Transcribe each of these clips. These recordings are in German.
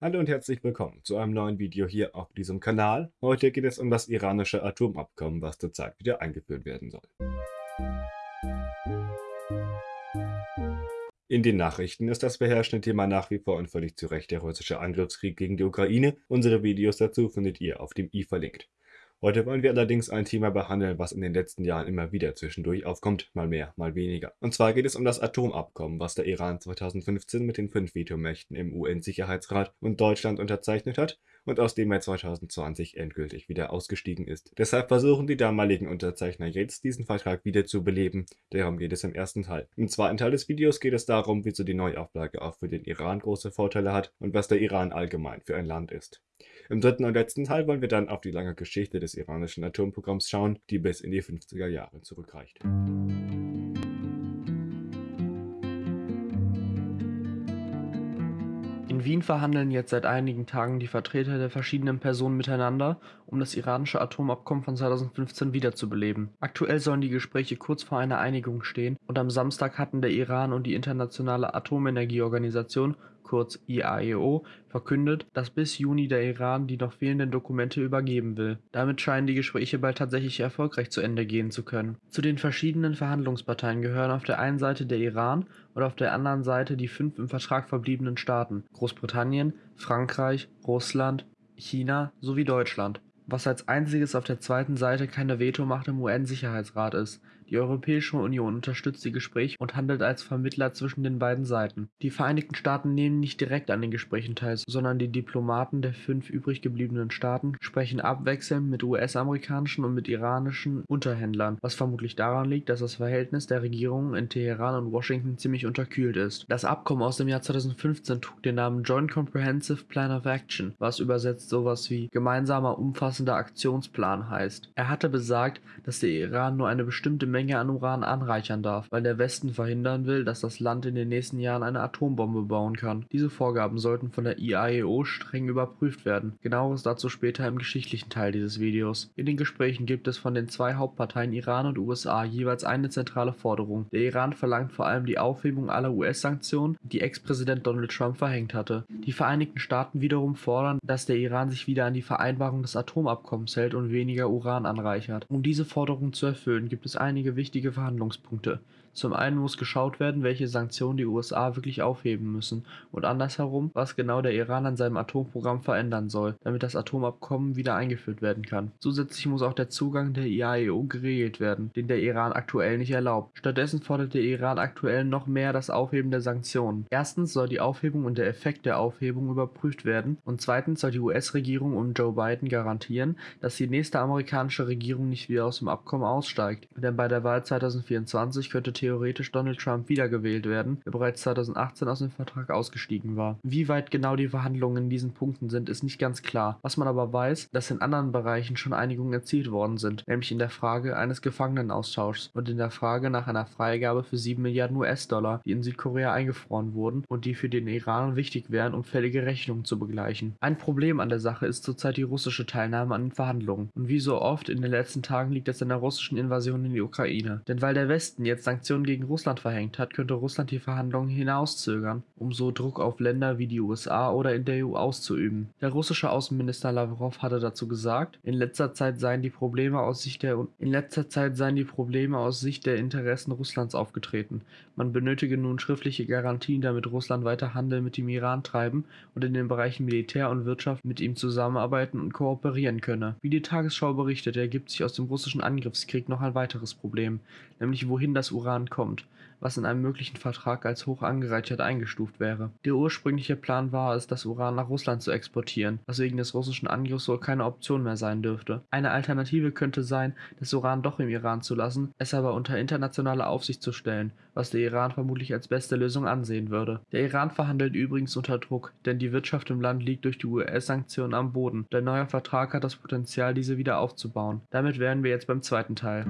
Hallo und herzlich willkommen zu einem neuen Video hier auf diesem Kanal. Heute geht es um das iranische Atomabkommen, was zurzeit wieder eingeführt werden soll. In den Nachrichten ist das beherrschende Thema nach wie vor und völlig zu Recht der russische Angriffskrieg gegen die Ukraine. Unsere Videos dazu findet ihr auf dem i verlinkt. Heute wollen wir allerdings ein Thema behandeln, was in den letzten Jahren immer wieder zwischendurch aufkommt, mal mehr, mal weniger. Und zwar geht es um das Atomabkommen, was der Iran 2015 mit den fünf Vetomächten im UN-Sicherheitsrat und Deutschland unterzeichnet hat und aus dem er 2020 endgültig wieder ausgestiegen ist. Deshalb versuchen die damaligen Unterzeichner jetzt, diesen Vertrag wieder zu beleben. Darum geht es im ersten Teil. Im zweiten Teil des Videos geht es darum, wieso die Neuauflage auch für den Iran große Vorteile hat und was der Iran allgemein für ein Land ist. Im dritten und letzten Teil wollen wir dann auf die lange Geschichte des iranischen Atomprogramms schauen, die bis in die 50er Jahre zurückreicht. In Wien verhandeln jetzt seit einigen Tagen die Vertreter der verschiedenen Personen miteinander, um das iranische Atomabkommen von 2015 wiederzubeleben. Aktuell sollen die Gespräche kurz vor einer Einigung stehen und am Samstag hatten der Iran und die Internationale Atomenergieorganisation kurz IAEO, verkündet, dass bis Juni der Iran die noch fehlenden Dokumente übergeben will. Damit scheinen die Gespräche bald tatsächlich erfolgreich zu Ende gehen zu können. Zu den verschiedenen Verhandlungsparteien gehören auf der einen Seite der Iran und auf der anderen Seite die fünf im Vertrag verbliebenen Staaten Großbritannien, Frankreich, Russland, China sowie Deutschland. Was als einziges auf der zweiten Seite keine Vetomacht im UN-Sicherheitsrat ist. Die Europäische Union unterstützt die Gespräche und handelt als Vermittler zwischen den beiden Seiten. Die Vereinigten Staaten nehmen nicht direkt an den Gesprächen teil, sondern die Diplomaten der fünf übrig gebliebenen Staaten sprechen abwechselnd mit US-amerikanischen und mit iranischen Unterhändlern, was vermutlich daran liegt, dass das Verhältnis der Regierungen in Teheran und Washington ziemlich unterkühlt ist. Das Abkommen aus dem Jahr 2015 trug den Namen Joint Comprehensive Plan of Action, was übersetzt sowas wie gemeinsamer umfassender Aktionsplan heißt. Er hatte besagt, dass der Iran nur eine bestimmte Menge Menge an Uran anreichern darf, weil der Westen verhindern will, dass das Land in den nächsten Jahren eine Atombombe bauen kann. Diese Vorgaben sollten von der IAEO streng überprüft werden. Genaueres dazu später im geschichtlichen Teil dieses Videos. In den Gesprächen gibt es von den zwei Hauptparteien Iran und USA jeweils eine zentrale Forderung. Der Iran verlangt vor allem die Aufhebung aller US-Sanktionen, die Ex-Präsident Donald Trump verhängt hatte. Die Vereinigten Staaten wiederum fordern, dass der Iran sich wieder an die Vereinbarung des Atomabkommens hält und weniger Uran anreichert. Um diese Forderung zu erfüllen, gibt es einige einige wichtige Verhandlungspunkte. Zum einen muss geschaut werden, welche Sanktionen die USA wirklich aufheben müssen und andersherum, was genau der Iran an seinem Atomprogramm verändern soll, damit das Atomabkommen wieder eingeführt werden kann. Zusätzlich muss auch der Zugang der IAEO geregelt werden, den der Iran aktuell nicht erlaubt. Stattdessen fordert der Iran aktuell noch mehr das Aufheben der Sanktionen. Erstens soll die Aufhebung und der Effekt der Aufhebung überprüft werden und zweitens soll die US-Regierung um Joe Biden garantieren, dass die nächste amerikanische Regierung nicht wieder aus dem Abkommen aussteigt. Denn bei der Wahl 2024 könnte theoretisch Donald Trump wiedergewählt werden, der bereits 2018 aus dem Vertrag ausgestiegen war. Wie weit genau die Verhandlungen in diesen Punkten sind, ist nicht ganz klar. Was man aber weiß, dass in anderen Bereichen schon Einigungen erzielt worden sind, nämlich in der Frage eines Gefangenenaustauschs und in der Frage nach einer Freigabe für 7 Milliarden US-Dollar, die in Südkorea eingefroren wurden und die für den Iran wichtig wären, um fällige Rechnungen zu begleichen. Ein Problem an der Sache ist zurzeit die russische Teilnahme an den Verhandlungen. Und wie so oft in den letzten Tagen liegt es an der russischen Invasion in die Ukraine. Denn weil der Westen jetzt Sanktionen Sanktionen gegen Russland verhängt hat, könnte Russland die Verhandlungen hinauszögern, um so Druck auf Länder wie die USA oder in der EU auszuüben. Der russische Außenminister Lavrov hatte dazu gesagt, in letzter Zeit seien die Probleme aus Sicht der in letzter Zeit seien die Probleme aus Sicht der Interessen Russlands aufgetreten. Man benötige nun schriftliche Garantien, damit Russland weiter Handel mit dem Iran treiben und in den Bereichen Militär und Wirtschaft mit ihm zusammenarbeiten und kooperieren könne. Wie die Tagesschau berichtet, ergibt sich aus dem russischen Angriffskrieg noch ein weiteres Problem, nämlich wohin das Uran Iran kommt, was in einem möglichen Vertrag als hoch angereichert eingestuft wäre. Der ursprüngliche Plan war es, das Uran nach Russland zu exportieren, was wegen des russischen Angriffs wohl keine Option mehr sein dürfte. Eine Alternative könnte sein, das Uran doch im Iran zu lassen, es aber unter internationale Aufsicht zu stellen, was der Iran vermutlich als beste Lösung ansehen würde. Der Iran verhandelt übrigens unter Druck, denn die Wirtschaft im Land liegt durch die US-Sanktionen am Boden. Der neue Vertrag hat das Potenzial, diese wieder aufzubauen. Damit wären wir jetzt beim zweiten Teil.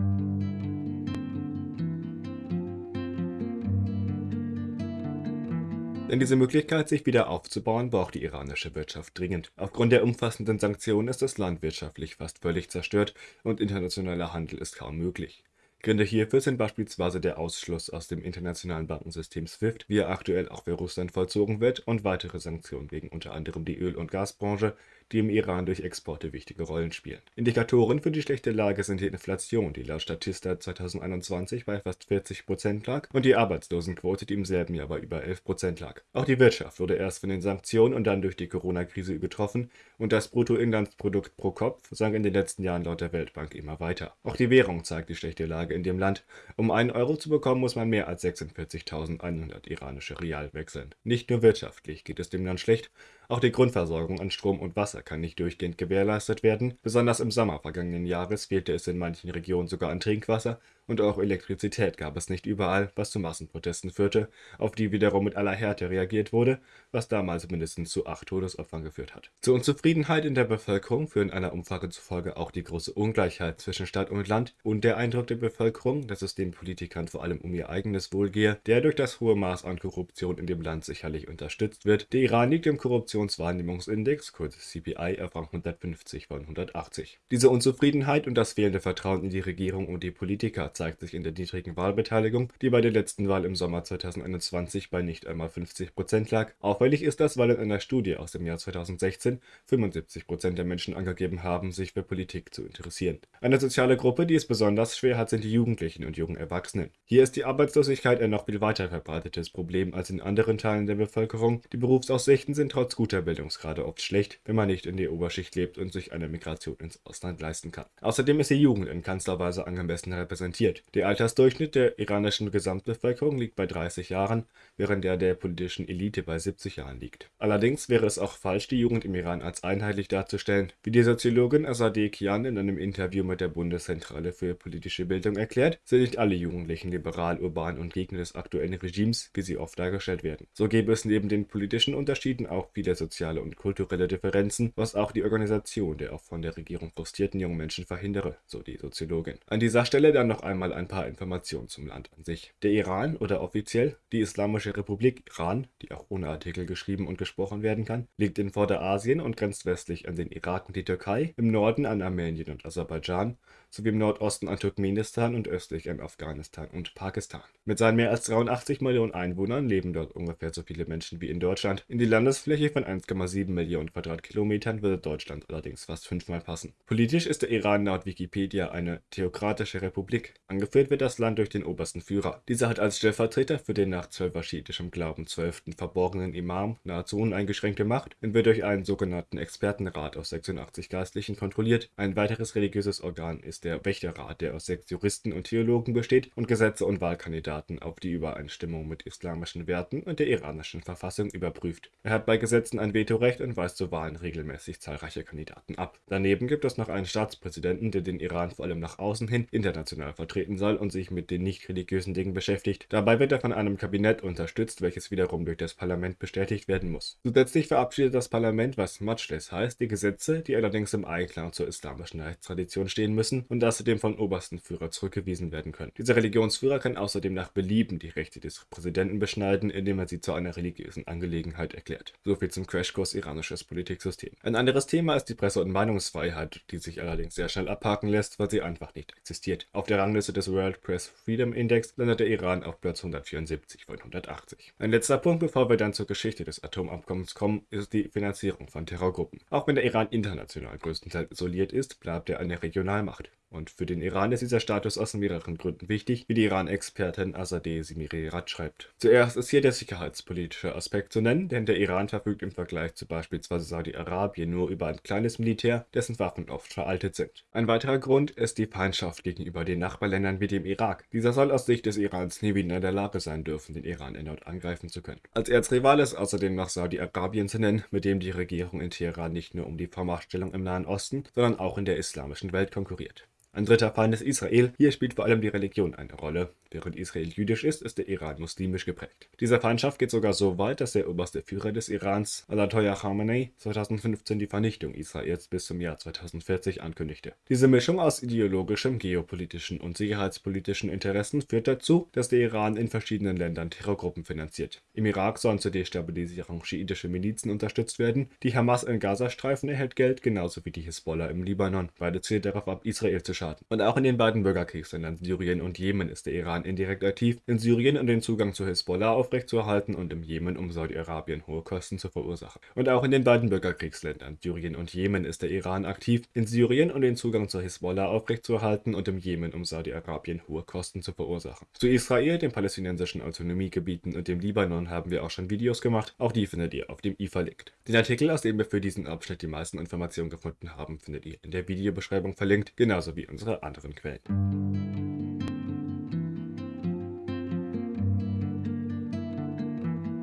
Denn diese Möglichkeit, sich wieder aufzubauen, braucht die iranische Wirtschaft dringend. Aufgrund der umfassenden Sanktionen ist das Land wirtschaftlich fast völlig zerstört und internationaler Handel ist kaum möglich. Gründe hierfür sind beispielsweise der Ausschluss aus dem internationalen Bankensystem SWIFT, wie er aktuell auch für Russland vollzogen wird, und weitere Sanktionen gegen unter anderem die Öl- und Gasbranche, die im Iran durch Exporte wichtige Rollen spielen. Indikatoren für die schlechte Lage sind die Inflation, die laut Statista 2021 bei fast 40 Prozent lag, und die Arbeitslosenquote, die im selben Jahr bei über 11 Prozent lag. Auch die Wirtschaft wurde erst von den Sanktionen und dann durch die Corona-Krise übertroffen und das Bruttoinlandsprodukt pro Kopf sank in den letzten Jahren laut der Weltbank immer weiter. Auch die Währung zeigt die schlechte Lage in dem Land. Um einen Euro zu bekommen, muss man mehr als 46.100 iranische Rial wechseln. Nicht nur wirtschaftlich geht es dem Land schlecht, auch die Grundversorgung an Strom und Wasser kann nicht durchgehend gewährleistet werden. Besonders im Sommer vergangenen Jahres fehlte es in manchen Regionen sogar an Trinkwasser und auch Elektrizität gab es nicht überall, was zu Massenprotesten führte, auf die wiederum mit aller Härte reagiert wurde, was damals mindestens zu acht Todesopfern geführt hat. Zur Unzufriedenheit in der Bevölkerung führen einer Umfrage zufolge auch die große Ungleichheit zwischen Stadt und Land und der Eindruck der Bevölkerung, dass es den Politikern vor allem um ihr eigenes Wohl gehe, der durch das hohe Maß an Korruption in dem Land sicherlich unterstützt wird. Der Iran liegt im Korruptionswahrnehmungsindex, kurz CPI, auf Rang 150 von 180. Diese Unzufriedenheit und das fehlende Vertrauen in die Regierung und die Politiker zeigt sich in der niedrigen Wahlbeteiligung, die bei der letzten Wahl im Sommer 2021 bei nicht einmal 50 Prozent lag. Auffällig ist das, weil in einer Studie aus dem Jahr 2016 75 Prozent der Menschen angegeben haben, sich für Politik zu interessieren. Eine soziale Gruppe, die es besonders schwer hat, sind die Jugendlichen und jungen Erwachsenen. Hier ist die Arbeitslosigkeit ein noch viel weiter verbreitetes Problem als in anderen Teilen der Bevölkerung. Die Berufsaussichten sind trotz guter Bildungsgrade oft schlecht, wenn man nicht in der Oberschicht lebt und sich eine Migration ins Ausland leisten kann. Außerdem ist die Jugend in keinster Weise angemessen repräsentiert. Der Altersdurchschnitt der iranischen Gesamtbevölkerung liegt bei 30 Jahren, während der der politischen Elite bei 70 Jahren liegt. Allerdings wäre es auch falsch, die Jugend im Iran als einheitlich darzustellen. Wie die Soziologin Azadeh Kian in einem Interview mit der Bundeszentrale für politische Bildung erklärt, sind nicht alle Jugendlichen liberal, urban und Gegner des aktuellen Regimes, wie sie oft dargestellt werden. So gäbe es neben den politischen Unterschieden auch viele soziale und kulturelle Differenzen, was auch die Organisation der auch von der Regierung frustrierten jungen Menschen verhindere, so die Soziologin. An dieser Stelle dann noch einmal ein paar Informationen zum Land an sich. Der Iran oder offiziell die Islamische Republik Iran, die auch ohne Artikel geschrieben und gesprochen werden kann, liegt in Vorderasien und grenzt westlich an den Irak und die Türkei, im Norden an Armenien und Aserbaidschan sowie im Nordosten an Turkmenistan und östlich an Afghanistan und Pakistan. Mit seinen mehr als 83 Millionen Einwohnern leben dort ungefähr so viele Menschen wie in Deutschland. In die Landesfläche von 1,7 Millionen Quadratkilometern würde Deutschland allerdings fast fünfmal passen. Politisch ist der Iran laut Wikipedia eine theokratische Republik. Angeführt wird das Land durch den obersten Führer. Dieser hat als Stellvertreter für den nach zwölferschiitischem Glauben zwölften verborgenen Imam nahezu uneingeschränkte Macht und wird durch einen sogenannten Expertenrat aus 86 Geistlichen kontrolliert. Ein weiteres religiöses Organ ist der Wächterrat, der aus sechs Juristen und Theologen besteht und Gesetze und Wahlkandidaten auf die Übereinstimmung mit islamischen Werten und der iranischen Verfassung überprüft. Er hat bei Gesetzen ein Vetorecht und weist zu Wahlen regelmäßig zahlreiche Kandidaten ab. Daneben gibt es noch einen Staatspräsidenten, der den Iran vor allem nach außen hin international vertreten soll und sich mit den nicht religiösen Dingen beschäftigt. Dabei wird er von einem Kabinett unterstützt, welches wiederum durch das Parlament bestätigt werden muss. Zusätzlich verabschiedet das Parlament, was Majlis heißt, die Gesetze, die allerdings im Einklang zur islamischen Rechtstradition stehen müssen und außerdem vom obersten Führer zurückgewiesen werden können. Dieser Religionsführer kann außerdem nach Belieben die Rechte des Präsidenten beschneiden, indem er sie zu einer religiösen Angelegenheit erklärt. Soviel zum Crashkurs iranisches Politiksystem. Ein anderes Thema ist die Presse- und Meinungsfreiheit, die sich allerdings sehr schnell abhaken lässt, weil sie einfach nicht existiert. Auf der Rangliste des World Press Freedom Index landet der Iran auf Platz 174 von 180. Ein letzter Punkt, bevor wir dann zur Geschichte des Atomabkommens kommen, ist die Finanzierung von Terrorgruppen. Auch wenn der Iran international größtenteils isoliert ist, bleibt er eine Regionalmacht. Und für den Iran ist dieser Status aus mehreren Gründen wichtig, wie die Iran-Expertin Azadeh Simirirat schreibt. Zuerst ist hier der sicherheitspolitische Aspekt zu nennen, denn der Iran verfügt im Vergleich zu beispielsweise Saudi-Arabien nur über ein kleines Militär, dessen Waffen oft veraltet sind. Ein weiterer Grund ist die Feindschaft gegenüber den Nachbarländern wie dem Irak. Dieser soll aus Sicht des Irans nie wieder in der Lage sein dürfen, den Iran erneut angreifen zu können. Als Erzrival ist außerdem noch Saudi-Arabien zu nennen, mit dem die Regierung in Teheran nicht nur um die Vormachtstellung im Nahen Osten, sondern auch in der islamischen Welt konkurriert. Ein dritter Feind ist Israel. Hier spielt vor allem die Religion eine Rolle. Während Israel jüdisch ist, ist der Iran muslimisch geprägt. Diese Feindschaft geht sogar so weit, dass der oberste Führer des Irans, Ayatollah Khamenei, 2015 die Vernichtung Israels bis zum Jahr 2040 ankündigte. Diese Mischung aus ideologischem, geopolitischen und sicherheitspolitischen Interessen führt dazu, dass der Iran in verschiedenen Ländern Terrorgruppen finanziert. Im Irak sollen zur Destabilisierung schiitische Milizen unterstützt werden. Die Hamas im Gazastreifen erhält Geld, genauso wie die Hisbollah im Libanon. Beide zielen darauf ab, Israel zu schaden. Und auch in den beiden Bürgerkriegsländern Syrien und Jemen ist der Iran indirekt aktiv, in Syrien um den Zugang zu Hisbollah aufrechtzuerhalten und im Jemen um Saudi-Arabien hohe Kosten zu verursachen. Und auch in den beiden Bürgerkriegsländern Syrien und Jemen ist der Iran aktiv, in Syrien um den Zugang zu Hisbollah aufrechtzuerhalten und im Jemen um Saudi-Arabien hohe Kosten zu verursachen. Zu Israel, den palästinensischen Autonomiegebieten und dem Libanon haben wir auch schon Videos gemacht, auch die findet ihr auf dem i verlinkt. Den Artikel, aus dem wir für diesen Abschnitt die meisten Informationen gefunden haben, findet ihr in der Videobeschreibung verlinkt, genauso wie unsere anderen Quellen.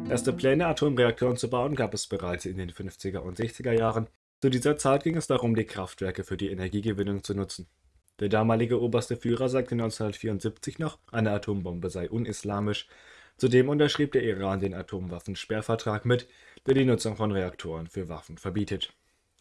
Erste Pläne, Atomreaktoren zu bauen, gab es bereits in den 50er und 60er Jahren. Zu dieser Zeit ging es darum, die Kraftwerke für die Energiegewinnung zu nutzen. Der damalige oberste Führer sagte 1974 noch, eine Atombombe sei unislamisch. Zudem unterschrieb der Iran den Atomwaffensperrvertrag mit, der die Nutzung von Reaktoren für Waffen verbietet.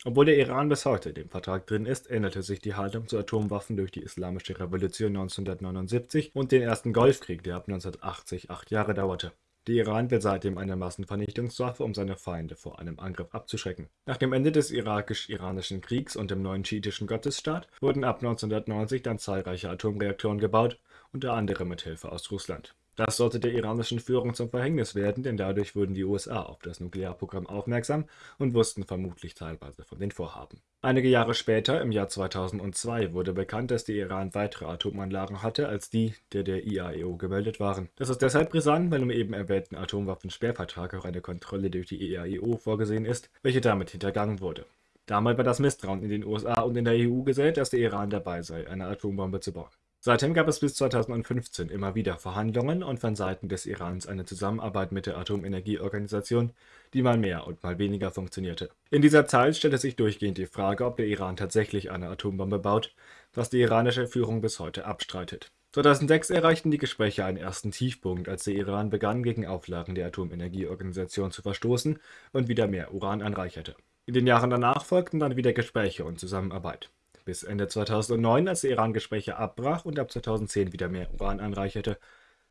Obwohl der Iran bis heute in dem Vertrag drin ist, änderte sich die Haltung zu Atomwaffen durch die Islamische Revolution 1979 und den ersten Golfkrieg, der ab 1980 acht Jahre dauerte. Der Iran will seitdem eine Massenvernichtungswaffe, um seine Feinde vor einem Angriff abzuschrecken. Nach dem Ende des irakisch-iranischen Kriegs und dem neuen schiitischen Gottesstaat wurden ab 1990 dann zahlreiche Atomreaktoren gebaut, unter anderem mit Hilfe aus Russland. Das sollte der iranischen Führung zum Verhängnis werden, denn dadurch wurden die USA auf das Nuklearprogramm aufmerksam und wussten vermutlich teilweise von den Vorhaben. Einige Jahre später, im Jahr 2002, wurde bekannt, dass der Iran weitere Atomanlagen hatte als die, der der IAEO gemeldet waren. Das ist deshalb brisant, weil im eben erwähnten Atomwaffensperrvertrag auch eine Kontrolle durch die IAEO vorgesehen ist, welche damit hintergangen wurde. Damals war das Misstrauen in den USA und in der EU gesät, dass der Iran dabei sei, eine Atombombe zu bauen. Seitdem gab es bis 2015 immer wieder Verhandlungen und von Seiten des Irans eine Zusammenarbeit mit der Atomenergieorganisation, die mal mehr und mal weniger funktionierte. In dieser Zeit stellte sich durchgehend die Frage, ob der Iran tatsächlich eine Atombombe baut, was die iranische Führung bis heute abstreitet. 2006 erreichten die Gespräche einen ersten Tiefpunkt, als der Iran begann, gegen Auflagen der Atomenergieorganisation zu verstoßen und wieder mehr Uran anreicherte. In den Jahren danach folgten dann wieder Gespräche und Zusammenarbeit bis Ende 2009, als der Iran Gespräche abbrach und ab 2010 wieder mehr Uran anreicherte.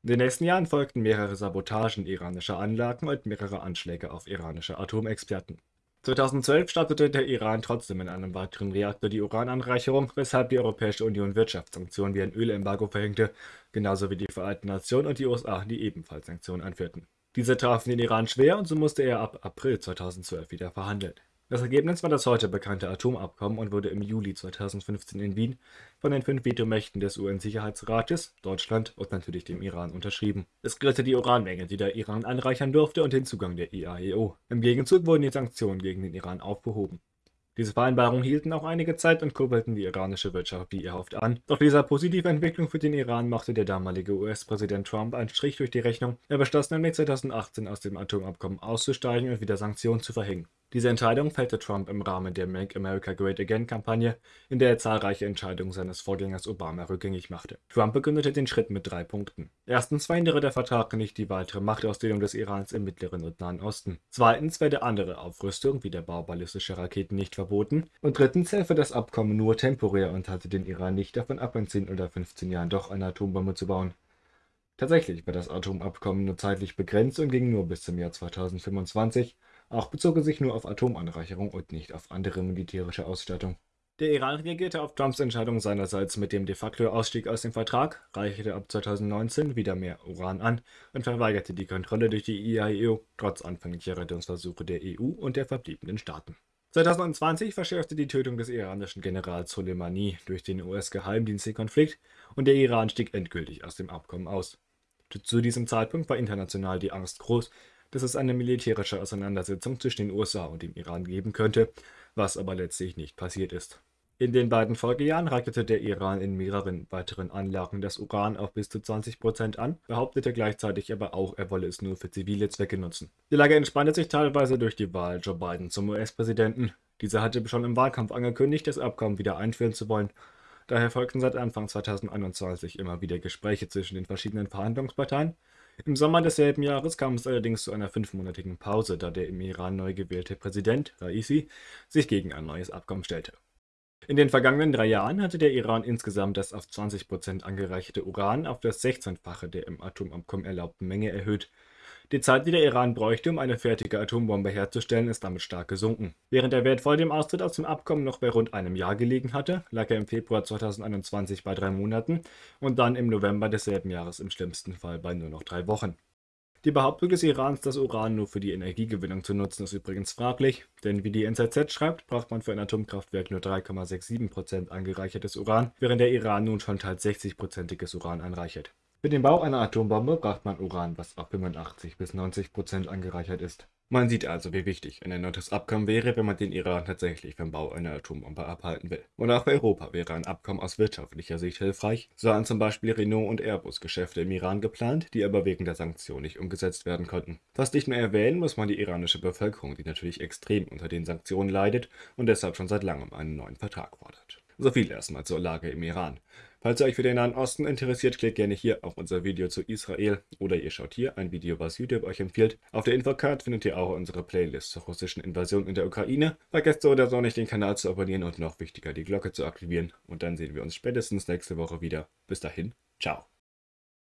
In den nächsten Jahren folgten mehrere Sabotagen iranischer Anlagen und mehrere Anschläge auf iranische Atomexperten. 2012 startete der Iran trotzdem in einem weiteren Reaktor die Urananreicherung, weshalb die Europäische Union Wirtschaftssanktionen wie ein Ölembargo verhängte, genauso wie die Vereinten Nationen und die USA, die ebenfalls Sanktionen anführten. Diese trafen den Iran schwer und so musste er ab April 2012 wieder verhandeln. Das Ergebnis war das heute bekannte Atomabkommen und wurde im Juli 2015 in Wien von den fünf Vetomächten des UN-Sicherheitsrates, Deutschland und natürlich dem Iran unterschrieben. Es regelte die Uranmenge, die der Iran anreichern durfte und den Zugang der IAEO. Im Gegenzug wurden die Sanktionen gegen den Iran aufgehoben. Diese Vereinbarungen hielten auch einige Zeit und kurbelten die iranische Wirtschaft wie erhofft an. Doch dieser positive Entwicklung für den Iran machte der damalige US-Präsident Trump einen Strich durch die Rechnung. Er beschloss nämlich 2018 aus dem Atomabkommen auszusteigen und wieder Sanktionen zu verhängen. Diese Entscheidung fällte Trump im Rahmen der Make America Great Again-Kampagne, in der er zahlreiche Entscheidungen seines Vorgängers Obama rückgängig machte. Trump begründete den Schritt mit drei Punkten. Erstens verhindere der Vertrag nicht die weitere Machtausdehnung des Irans im Mittleren und Nahen Osten. Zweitens werde andere Aufrüstung wie der Bau ballistischer Raketen nicht verboten. Und drittens helfe das Abkommen nur temporär und halte den Iran nicht davon ab, in 10 oder 15 Jahren doch eine Atombombe zu bauen. Tatsächlich war das Atomabkommen nur zeitlich begrenzt und ging nur bis zum Jahr 2025 auch bezog er sich nur auf Atomanreicherung und nicht auf andere militärische Ausstattung. Der Iran reagierte auf Trumps Entscheidung seinerseits mit dem de facto Ausstieg aus dem Vertrag, reicherte ab 2019 wieder mehr Uran an und verweigerte die Kontrolle durch die IAEO trotz anfänglicher Rettungsversuche der EU und der verbliebenen Staaten. 2020 verschärfte die Tötung des iranischen Generals Soleimani durch den US-Geheimdienst den Konflikt und der Iran stieg endgültig aus dem Abkommen aus. Zu diesem Zeitpunkt war international die Angst groß, dass es eine militärische Auseinandersetzung zwischen den USA und dem Iran geben könnte, was aber letztlich nicht passiert ist. In den beiden Folgejahren reicherte der Iran in mehreren weiteren Anlagen das Uran auf bis zu 20 Prozent an, behauptete gleichzeitig aber auch, er wolle es nur für zivile Zwecke nutzen. Die Lage entspannte sich teilweise durch die Wahl Joe Biden zum US-Präsidenten. Dieser hatte schon im Wahlkampf angekündigt, das Abkommen wieder einführen zu wollen. Daher folgten seit Anfang 2021 immer wieder Gespräche zwischen den verschiedenen Verhandlungsparteien, im Sommer desselben Jahres kam es allerdings zu einer fünfmonatigen Pause, da der im Iran neu gewählte Präsident Raisi sich gegen ein neues Abkommen stellte. In den vergangenen drei Jahren hatte der Iran insgesamt das auf 20% angereicherte Uran auf das 16-fache der im Atomabkommen erlaubten Menge erhöht. Die Zeit, die der Iran bräuchte, um eine fertige Atombombe herzustellen, ist damit stark gesunken. Während der Wert vor dem Austritt aus dem Abkommen noch bei rund einem Jahr gelegen hatte, lag er im Februar 2021 bei drei Monaten und dann im November desselben Jahres im schlimmsten Fall bei nur noch drei Wochen. Die Behauptung des Irans, das Uran nur für die Energiegewinnung zu nutzen, ist übrigens fraglich, denn wie die NZZ schreibt, braucht man für ein Atomkraftwerk nur 3,67% angereichertes Uran, während der Iran nun schon teils 60%iges Uran anreichert. Für den Bau einer Atombombe braucht man Uran, was auf 85 bis 90 Prozent angereichert ist. Man sieht also, wie wichtig ein erneutes Abkommen wäre, wenn man den Iran tatsächlich vom Bau einer Atombombe abhalten will. Und auch für Europa wäre ein Abkommen aus wirtschaftlicher Sicht hilfreich. So haben zum Beispiel Renault und Airbus Geschäfte im Iran geplant, die aber wegen der Sanktionen nicht umgesetzt werden konnten. Fast nicht mehr erwähnen muss man die iranische Bevölkerung, die natürlich extrem unter den Sanktionen leidet und deshalb schon seit langem einen neuen Vertrag fordert. So viel erstmal zur Lage im Iran. Falls ihr euch für den Nahen Osten interessiert, klickt gerne hier auf unser Video zu Israel oder ihr schaut hier ein Video, was YouTube euch empfiehlt. Auf der Infocard findet ihr auch unsere Playlist zur russischen Invasion in der Ukraine. Vergesst so oder so nicht den Kanal zu abonnieren und noch wichtiger die Glocke zu aktivieren. Und dann sehen wir uns spätestens nächste Woche wieder. Bis dahin, ciao.